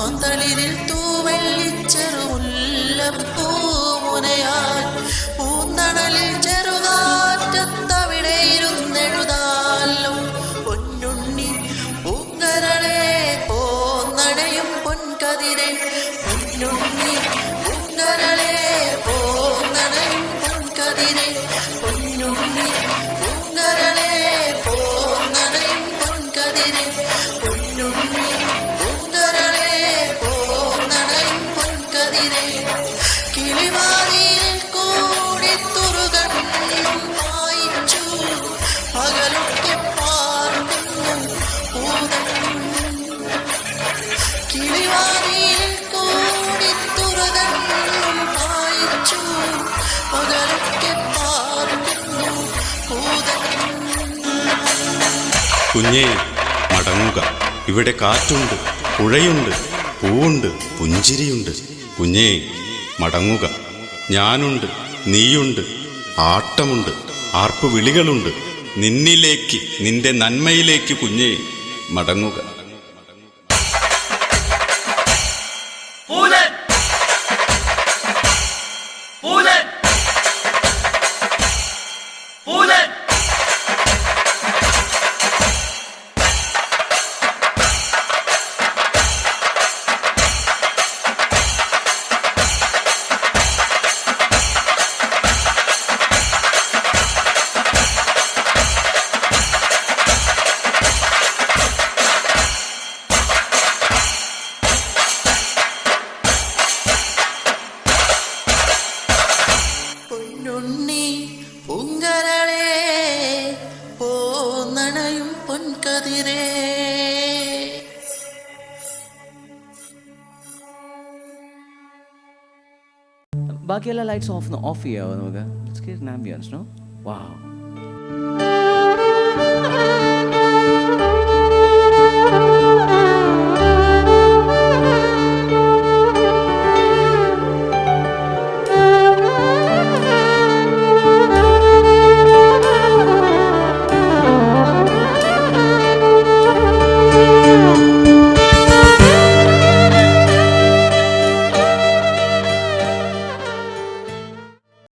മാന്തളിരിൽ തൂവെള്ളിച്ചെറുമുല്ലപ്പൂമുനയാൽ പൂന്തണലിൽ ചെറുകാറ്റത്തവിടെയിരുന്നെഴുതാലും പൊന്നുണ്ണി പൂങ്കരളെ പോന്നടയും പൊൻകതിരെ. പൊന്നുണ്ണി പൂങ്കരളെ പോന്നടയും പൊൻകതിരെ. പൊന്നുണ്ണി പാർക്കുന്നു കുഞ്ഞേ മടങ്ങുക. ഇവിടെ കാറ്റുണ്ട് പുഴയുണ്ട് പൂവുണ്ട് പുഞ്ചിരിയുണ്ട്. കുഞ്ഞേ മടങ്ങുക. ഞാനുണ്ട് നീയുണ്ട് ആട്ടമുണ്ട് ആർപ്പു വിളികളുണ്ട് നിന്നിലേക്ക് നിന്റെ നന്മയിലേക്ക് കുഞ്ഞേ മടങ്ങുക. പൂങ്കരളെ പോന്നണയും പൊൻകതിരേ. ബാക്കിയെല്ലാം ലൈറ്റ്സ് ഓഫ് ഓഫ് ചെയ്യാവോ നമുക്ക്? ആംബിയൻസ് നോ വാവ്